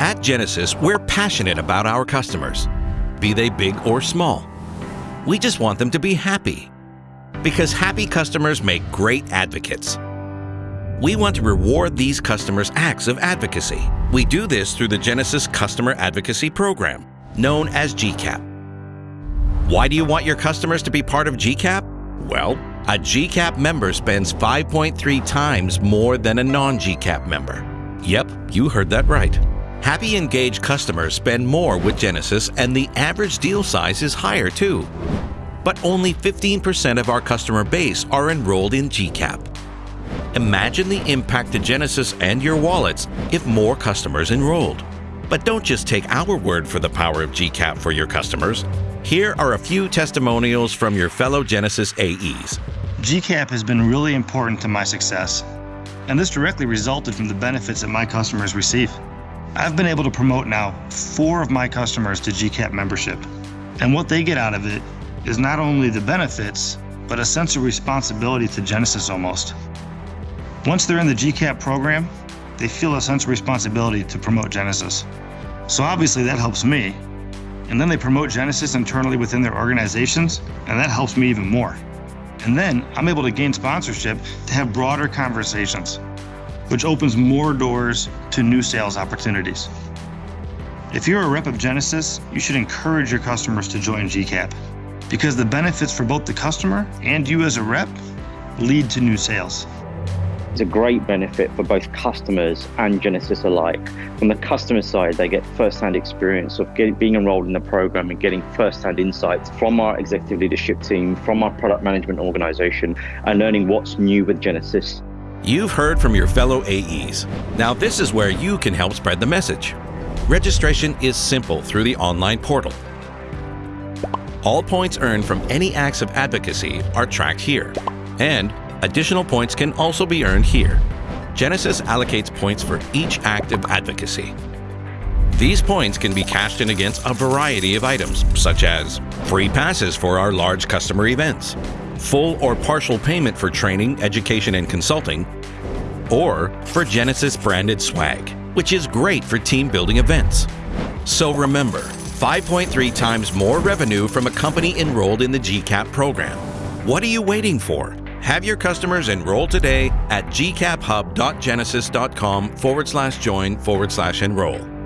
At Genesis, we're passionate about our customers, be they big or small. We just want them to be happy. Because happy customers make great advocates. We want to reward these customers' acts of advocacy. We do this through the Genesis Customer Advocacy Program, known as GCAP. Why do you want your customers to be part of GCAP? Well, a GCAP member spends 5.3 times more than a non-GCAP member. Yep, you heard that right. Happy engaged customers spend more with Genesis and the average deal size is higher too. But only 15% of our customer base are enrolled in GCAP. Imagine the impact to Genesis and your wallets if more customers enrolled. But don't just take our word for the power of GCAP for your customers. Here are a few testimonials from your fellow Genesis AEs. GCAP has been really important to my success, and this directly resulted from the benefits that my customers receive. I've been able to promote now four of my customers to GCAP membership, and what they get out of it is not only the benefits, but a sense of responsibility to Genesis almost. Once they're in the GCAP program, they feel a sense of responsibility to promote Genesis. So obviously that helps me. And then they promote Genesis internally within their organizations, and that helps me even more. And then I'm able to gain sponsorship to have broader conversations, which opens more doors to new sales opportunities. If you're a rep of Genesis, you should encourage your customers to join GCAP because the benefits for both the customer and you as a rep lead to new sales. It's a great benefit for both customers and Genesis alike. From the customer side, they get first-hand experience of getting, being enrolled in the program and getting first-hand insights from our executive leadership team, from our product management organization, and learning what's new with Genesis. You've heard from your fellow AEs. Now this is where you can help spread the message. Registration is simple through the online portal. All points earned from any acts of advocacy are tracked here. And Additional points can also be earned here. Genesis allocates points for each act of advocacy. These points can be cashed in against a variety of items, such as free passes for our large customer events, full or partial payment for training, education, and consulting, or for Genesis branded swag, which is great for team building events. So remember, 5.3 times more revenue from a company enrolled in the GCAP program. What are you waiting for? Have your customers enroll today at gcaphub.genesis.com forward slash join forward slash enroll.